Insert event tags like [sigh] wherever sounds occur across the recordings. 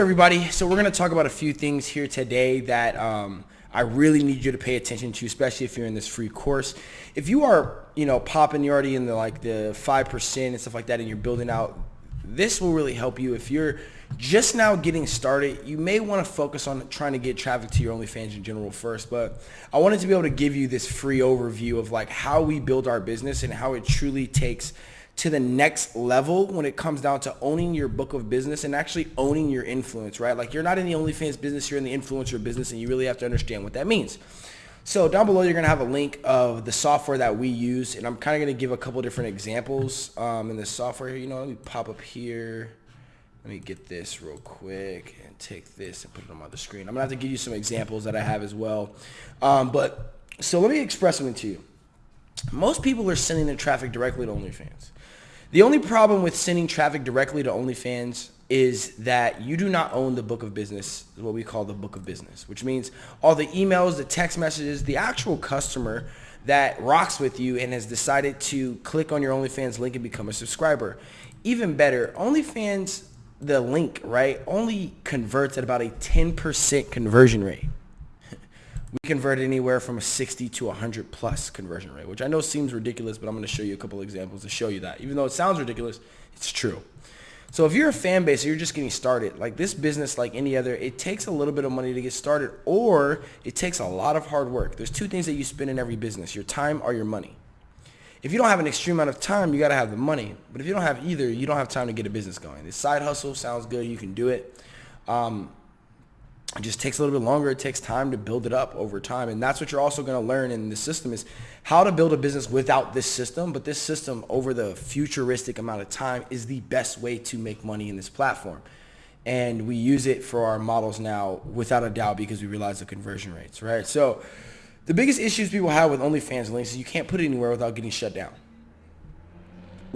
everybody. So we're going to talk about a few things here today that um, I really need you to pay attention to, especially if you're in this free course. If you are, you know, popping, you're already in the like the 5% and stuff like that, and you're building out, this will really help you. If you're just now getting started, you may want to focus on trying to get traffic to your OnlyFans in general first, but I wanted to be able to give you this free overview of like how we build our business and how it truly takes – to the next level when it comes down to owning your book of business and actually owning your influence, right? Like you're not in the OnlyFans business, you're in the influencer business and you really have to understand what that means. So down below, you're going to have a link of the software that we use. And I'm kind of going to give a couple different examples um, in the software. You know, let me pop up here. Let me get this real quick and take this and put it on the screen. I'm going to have to give you some examples that I have as well. Um, but so let me express something to you. Most people are sending their traffic directly to OnlyFans. The only problem with sending traffic directly to OnlyFans is that you do not own the book of business, what we call the book of business, which means all the emails, the text messages, the actual customer that rocks with you and has decided to click on your OnlyFans link and become a subscriber. Even better, OnlyFans, the link, right, only converts at about a 10% conversion rate we convert anywhere from a 60 to 100 plus conversion rate, which I know seems ridiculous, but I'm going to show you a couple examples to show you that. Even though it sounds ridiculous, it's true. So if you're a fan base you're just getting started, like this business, like any other, it takes a little bit of money to get started or it takes a lot of hard work. There's two things that you spend in every business, your time or your money. If you don't have an extreme amount of time, you got to have the money. But if you don't have either, you don't have time to get a business going. This side hustle sounds good. You can do it. Um, it just takes a little bit longer. It takes time to build it up over time. And that's what you're also going to learn in the system is how to build a business without this system. But this system over the futuristic amount of time is the best way to make money in this platform. And we use it for our models now without a doubt because we realize the conversion rates, right? So the biggest issues people have with OnlyFans links is you can't put it anywhere without getting shut down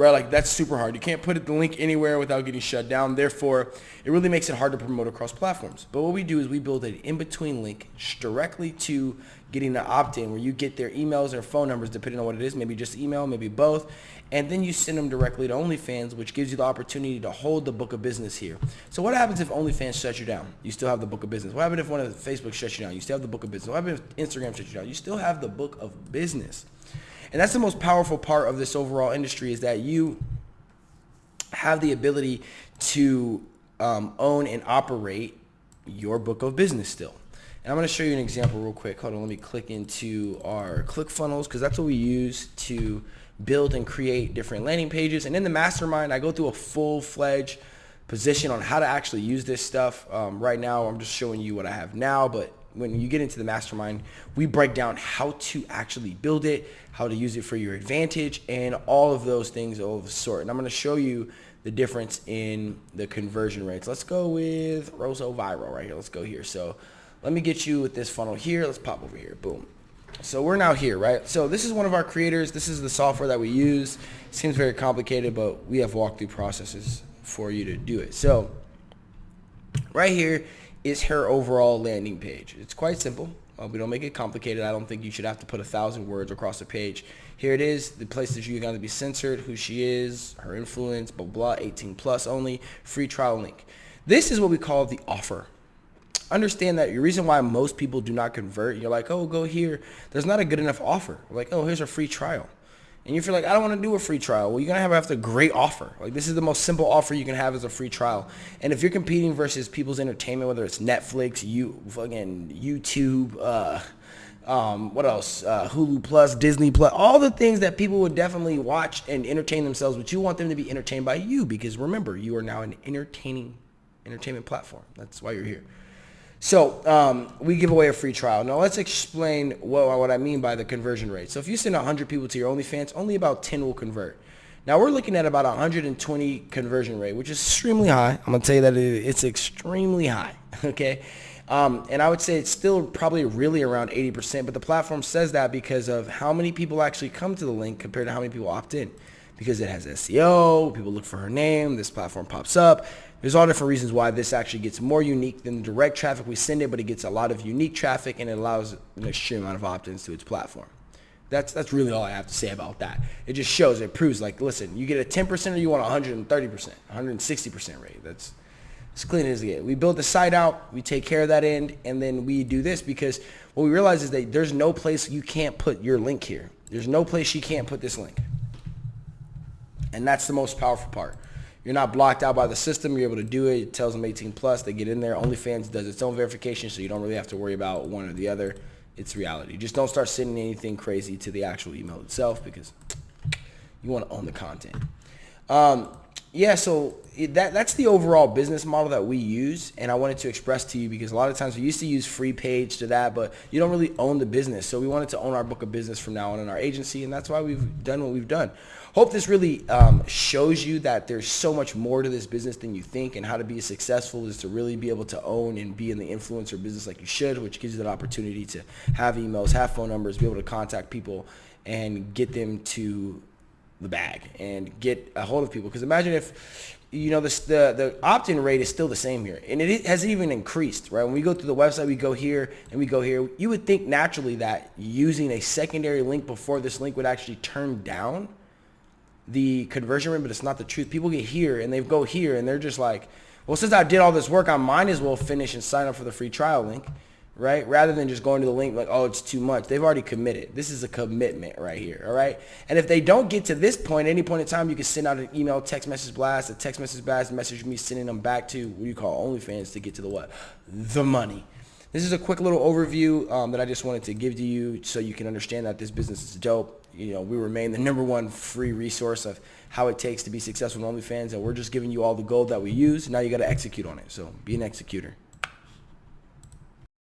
right? Like that's super hard. You can't put the link anywhere without getting shut down. Therefore, it really makes it hard to promote across platforms. But what we do is we build an in-between link directly to getting the opt-in where you get their emails or phone numbers depending on what it is, maybe just email, maybe both. And then you send them directly to OnlyFans, which gives you the opportunity to hold the book of business here. So what happens if OnlyFans shuts you down? You still have the book of business. What happens if one of the Facebook shuts you down? You still have the book of business. What happens if Instagram shuts you down? You still have the book of business. And that's the most powerful part of this overall industry is that you have the ability to um, own and operate your book of business still. And I'm going to show you an example real quick. Hold on, let me click into our ClickFunnels because that's what we use to build and create different landing pages. And in the mastermind, I go through a full-fledged position on how to actually use this stuff. Um, right now, I'm just showing you what I have now, but when you get into the mastermind, we break down how to actually build it, how to use it for your advantage, and all of those things of sort. And I'm going to show you the difference in the conversion rates. Let's go with Rosso Viral right here. Let's go here. So let me get you with this funnel here. Let's pop over here. Boom. So we're now here, right? So this is one of our creators. This is the software that we use. Seems very complicated, but we have walkthrough processes for you to do it. So right here is her overall landing page. It's quite simple. Uh, we don't make it complicated. I don't think you should have to put a thousand words across a page. Here it is, the places you're going to be censored, who she is, her influence, blah, blah, 18 plus only, free trial link. This is what we call the offer. Understand that the reason why most people do not convert, you're like, oh, go here. There's not a good enough offer. Like, oh, here's a free trial and you feel like I don't want to do a free trial, well, you're gonna have, have a great offer. Like this is the most simple offer you can have as a free trial. And if you're competing versus people's entertainment, whether it's Netflix, you fucking YouTube, uh, um, what else? Uh, Hulu Plus, Disney Plus, all the things that people would definitely watch and entertain themselves, but you want them to be entertained by you because remember, you are now an entertaining entertainment platform. That's why you're here. So um, we give away a free trial. Now let's explain what, what I mean by the conversion rate. So if you send 100 people to your OnlyFans, only about 10 will convert. Now we're looking at about 120 conversion rate, which is extremely high. I'm gonna tell you that it's extremely high. [laughs] Okay, um, and I would say it's still probably really around 80%, but the platform says that because of how many people actually come to the link compared to how many people opt in. Because it has SEO, people look for her name, this platform pops up, there's all different reasons why this actually gets more unique than the direct traffic we send it, but it gets a lot of unique traffic and it allows an extreme amount of opt-ins to its platform. That's that's really all I have to say about that. It just shows, it proves like, listen, you get a 10% or you want 130%, 160% rate. That's as clean as it get. We build the site out, we take care of that end, and then we do this because what we realize is that there's no place you can't put your link here. There's no place you can't put this link. And that's the most powerful part. You're not blocked out by the system. You're able to do it. It tells them 18 plus. They get in there. OnlyFans does its own verification, so you don't really have to worry about one or the other. It's reality. Just don't start sending anything crazy to the actual email itself because you want to own the content. Um, yeah, so that that's the overall business model that we use, and I wanted to express to you because a lot of times we used to use free page to that, but you don't really own the business. So we wanted to own our book of business from now on in our agency, and that's why we've done what we've done. Hope this really um, shows you that there's so much more to this business than you think, and how to be successful is to really be able to own and be in the influencer business like you should, which gives you that opportunity to have emails, have phone numbers, be able to contact people, and get them to the bag and get a hold of people. Because imagine if you know the the opt-in rate is still the same here, and it has even increased. Right when we go through the website, we go here and we go here. You would think naturally that using a secondary link before this link would actually turn down the conversion rate, but it's not the truth. People get here and they go here and they're just like, well, since I did all this work, I might as well finish and sign up for the free trial link right? Rather than just going to the link like, oh, it's too much. They've already committed. This is a commitment right here, all right? And if they don't get to this point, any point in time, you can send out an email, text message blast, a text message blast, message me sending them back to what you call OnlyFans to get to the what? The money. This is a quick little overview um, that I just wanted to give to you so you can understand that this business is dope. You know, we remain the number one free resource of how it takes to be successful in OnlyFans, and we're just giving you all the gold that we use. Now you got to execute on it. So be an executor.